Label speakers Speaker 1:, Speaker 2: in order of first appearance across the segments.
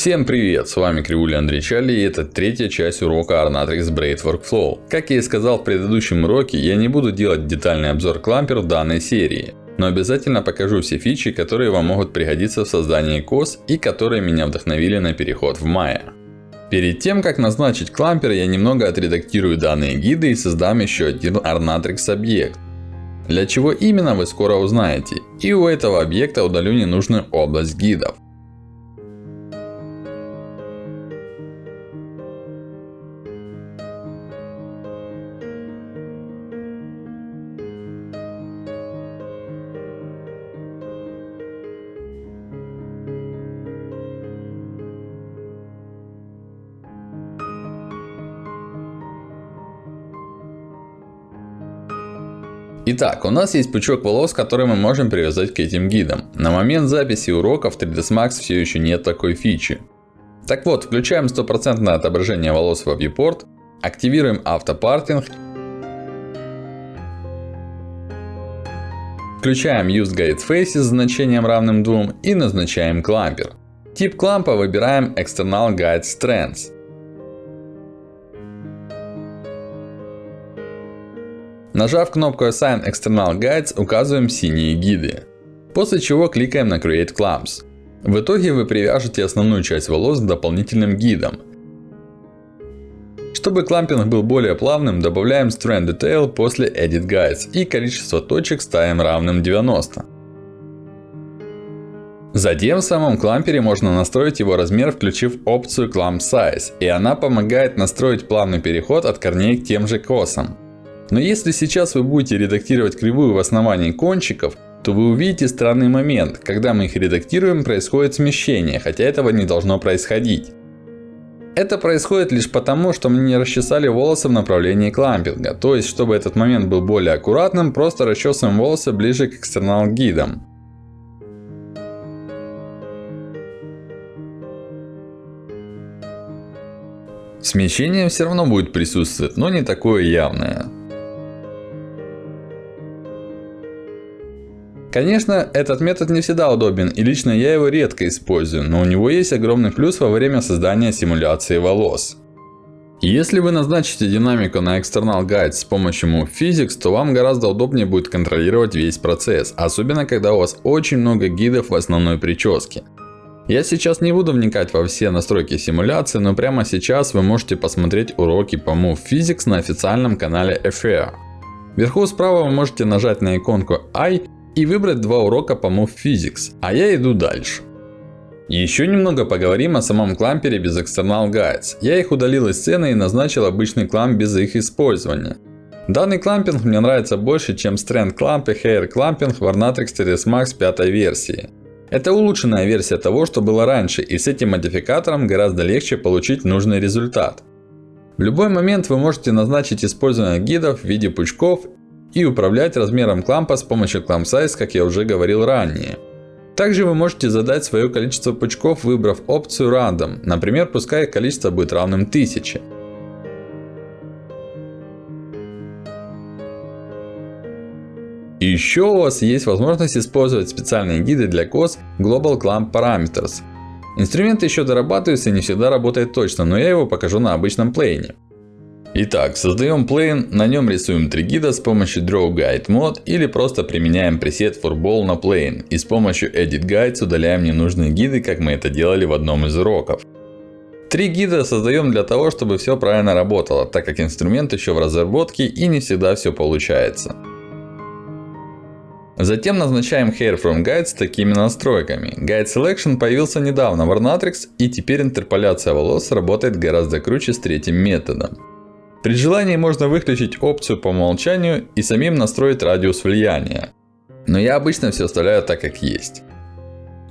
Speaker 1: Всем привет! С вами Кривуля Андрей Чали и это третья часть урока Arnatrix Braid Workflow. Как я и сказал в предыдущем уроке, я не буду делать детальный обзор клампер в данной серии. Но обязательно покажу все фичи, которые вам могут пригодиться в создании COS и которые меня вдохновили на переход в Maya. Перед тем, как назначить клампер, я немного отредактирую данные гиды и создам еще один Arnatrix объект. Для чего именно вы скоро узнаете. И у этого объекта удалю ненужную область гидов. Итак, у нас есть пучок волос, который мы можем привязать к этим гидам. На момент записи урока в 3ds Max все еще нет такой фичи. Так вот, включаем стопроцентное отображение волос во viewport, активируем автопартинг, включаем Use Guide Faces с значением равным 2 и назначаем клампер. Тип клампа выбираем External Guide Strands. Нажав кнопку Assign External Guides, указываем синие гиды. После чего кликаем на Create Clamps. В итоге вы привяжете основную часть волос к дополнительным гидам. Чтобы клампинг был более плавным, добавляем Strand Detail после Edit Guides. И количество точек ставим равным 90. Затем в самом клампере можно настроить его размер, включив опцию Clamp Size. И она помогает настроить плавный переход от корней к тем же косам. Но если сейчас вы будете редактировать кривую в основании кончиков, то вы увидите странный момент. Когда мы их редактируем, происходит смещение, хотя этого не должно происходить. Это происходит лишь потому, что мы не расчесали волосы в направлении клампинга. То есть, чтобы этот момент был более аккуратным, просто расчесываем волосы ближе к экстернал гидам. Смещение все равно будет присутствовать, но не такое явное. Конечно, этот метод не всегда удобен и лично я его редко использую, но у него есть огромный плюс во время создания симуляции волос. Если вы назначите динамику на External Guide с помощью Move Physics, то вам гораздо удобнее будет контролировать весь процесс. Особенно, когда у вас очень много гидов в основной прическе. Я сейчас не буду вникать во все настройки симуляции, но прямо сейчас вы можете посмотреть уроки по Move Physics на официальном канале FAIR. Вверху справа вы можете нажать на иконку I и выбрать два урока по Move Physics, а я иду дальше. Еще немного поговорим о самом клампере без External Guides. Я их удалил из сцены и назначил обычный кламп без их использования. Данный клампинг мне нравится больше, чем Strand Clamp и Hair Clamping в Arnatrix TRS Max 5 версии. Это улучшенная версия того, что было раньше, и с этим модификатором гораздо легче получить нужный результат. В любой момент вы можете назначить использование гидов в виде пучков и управлять размером клампа с помощью Clamp Size, как я уже говорил ранее. Также вы можете задать свое количество пучков, выбрав опцию Random. Например, пускай их количество будет равным 1000. И еще у вас есть возможность использовать специальные гиды для COS Global Clamp Parameters. Инструмент еще дорабатывается и не всегда работает точно, но я его покажу на обычном плейне. Итак, создаем плейн, на нем рисуем три гида с помощью Draw Guide Mode или просто применяем пресет Furball на плейн. И с помощью Edit Guides удаляем ненужные гиды, как мы это делали в одном из уроков. Три гида создаем для того, чтобы все правильно работало, так как инструмент еще в разработке и не всегда все получается. Затем назначаем Hair from Guide с такими настройками. Guide Selection появился недавно в Arnatrix и теперь интерполяция волос работает гораздо круче с третьим методом. При желании можно выключить опцию по умолчанию и самим настроить радиус влияния. Но я обычно все оставляю так как есть.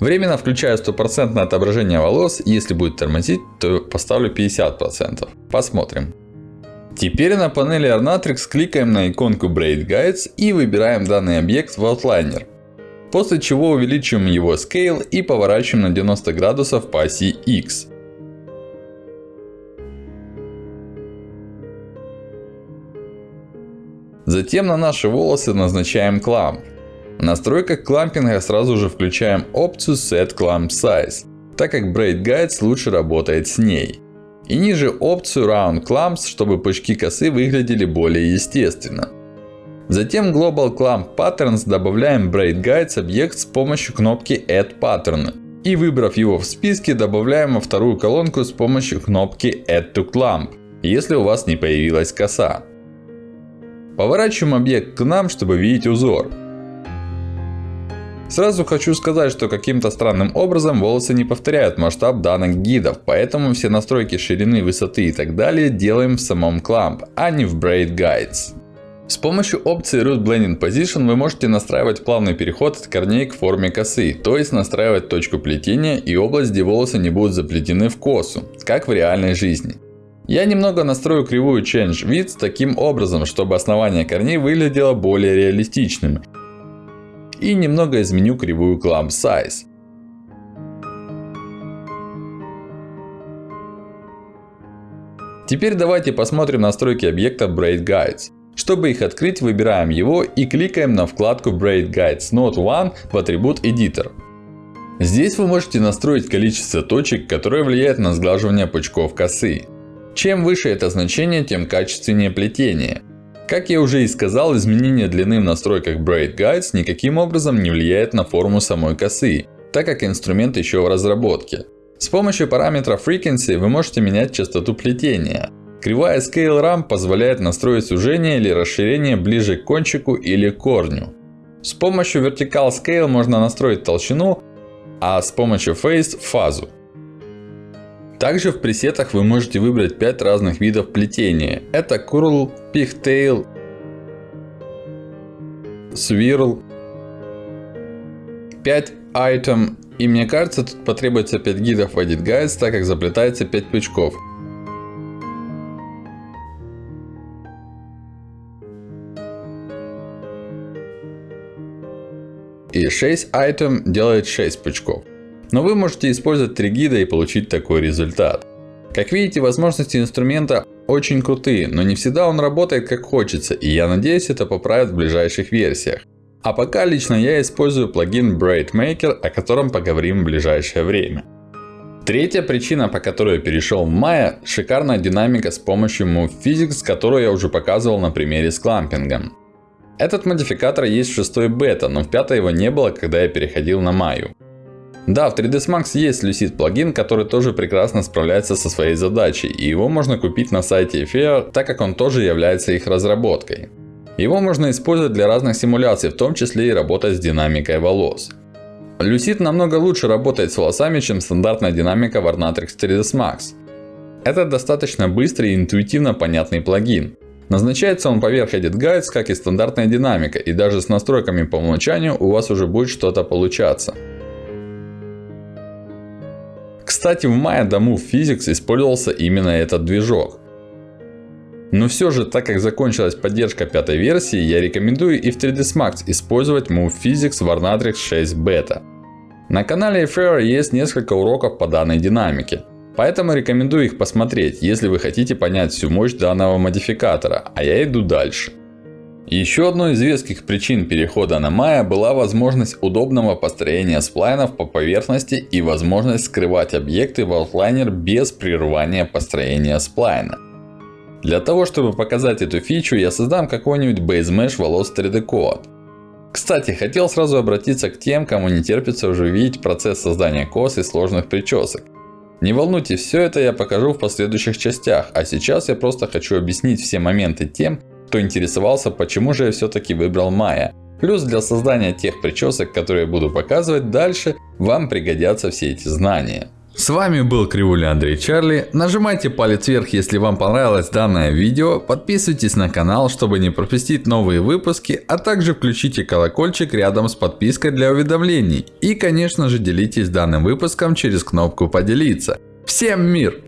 Speaker 1: Временно включаю стопроцентное отображение волос. Если будет тормозить, то поставлю 50%. Посмотрим. Теперь на панели Arnatrix кликаем на иконку Braid Guides и выбираем данный объект в Outliner. После чего увеличиваем его Scale и поворачиваем на 90 градусов по оси X. Затем на наши волосы назначаем кламп. В настройках клампинга сразу же включаем опцию Set Clamp Size, так как Braid Guides лучше работает с ней. И ниже опцию Round Clamps, чтобы пучки косы выглядели более естественно. Затем Global Clamp Patterns добавляем Braid Guides объект с помощью кнопки Add Pattern. И выбрав его в списке, добавляем во вторую колонку с помощью кнопки Add to Clamp, если у вас не появилась коса. Поворачиваем объект к нам, чтобы видеть узор. Сразу хочу сказать, что каким-то странным образом волосы не повторяют масштаб данных гидов. Поэтому все настройки ширины, высоты и так далее делаем в самом Clamp, а не в Braid Guides. С помощью опции Root Blending Position вы можете настраивать плавный переход от корней к форме косы. То есть настраивать точку плетения и область, где волосы не будут заплетены в косу. Как в реальной жизни. Я немного настрою кривую Change Width таким образом, чтобы основание корней выглядело более реалистичным. И немного изменю кривую Clamp Size. Теперь давайте посмотрим настройки объекта Braid Guides. Чтобы их открыть, выбираем его и кликаем на вкладку Braid Guides Node 1 в атрибут Editor. Здесь вы можете настроить количество точек, которое влияет на сглаживание пучков косы. Чем выше это значение, тем качественнее плетение. Как я уже и сказал, изменение длины в настройках Braid Guides никаким образом не влияет на форму самой косы, так как инструмент еще в разработке. С помощью параметра Frequency вы можете менять частоту плетения. Кривая Scale Ramp позволяет настроить сужение или расширение ближе к кончику или корню. С помощью Vertical Scale можно настроить толщину, а с помощью Phase – фазу. Также в пресетах вы можете выбрать 5 разных видов плетения. Это Curl, Pigtail, Swirl, 5 Item. И мне кажется, тут потребуется 5 гидов в Edit Guides, так как заплетается 5 пучков. И 6 item делает 6 пучков. Но вы можете использовать 3 гида и получить такой результат. Как видите, возможности инструмента очень крутые, но не всегда он работает как хочется. И я надеюсь, это поправят в ближайших версиях. А пока лично я использую плагин Braid Maker, о котором поговорим в ближайшее время. Третья причина, по которой я перешел в Maya, шикарная динамика с помощью Move Physics, которую я уже показывал на примере с клампингом. Этот модификатор есть в 6 бета, но в 5 его не было, когда я переходил на Maya. Да, в 3ds Max есть Lucid плагин, который тоже прекрасно справляется со своей задачей. И его можно купить на сайте Fair, так как он тоже является их разработкой. Его можно использовать для разных симуляций, в том числе и работать с динамикой волос. Lucid намного лучше работает с волосами, чем стандартная динамика в Arnatrix 3ds Max. Это достаточно быстрый и интуитивно понятный плагин. Назначается он поверх Edit Guides, как и стандартная динамика. И даже с настройками по умолчанию у вас уже будет что-то получаться. Кстати, в Maya до Move Physics использовался именно этот движок. Но все же, так как закончилась поддержка пятой версии, я рекомендую и в 3ds Max использовать Move Physics в Arnatrix 6 Beta. На канале Fair есть несколько уроков по данной динамике. Поэтому рекомендую их посмотреть, если вы хотите понять всю мощь данного модификатора. А я иду дальше. Еще одной из веских причин перехода на Maya была возможность удобного построения сплайнов по поверхности и возможность скрывать объекты в Outliner без прерывания построения сплайна. Для того, чтобы показать эту фичу, я создам какой-нибудь Base Mesh волос 3D Code. Кстати, хотел сразу обратиться к тем, кому не терпится уже видеть процесс создания кос и сложных причесок. Не волнуйтесь, все это я покажу в последующих частях. А сейчас я просто хочу объяснить все моменты тем, кто интересовался, почему же я все-таки выбрал Maya. Плюс для создания тех причесок, которые я буду показывать дальше, вам пригодятся все эти знания. С вами был Кривуля Андрей Чарли. Нажимайте палец вверх, если вам понравилось данное видео. Подписывайтесь на канал, чтобы не пропустить новые выпуски. А также включите колокольчик рядом с подпиской для уведомлений. И конечно же делитесь данным выпуском через кнопку поделиться. Всем мир!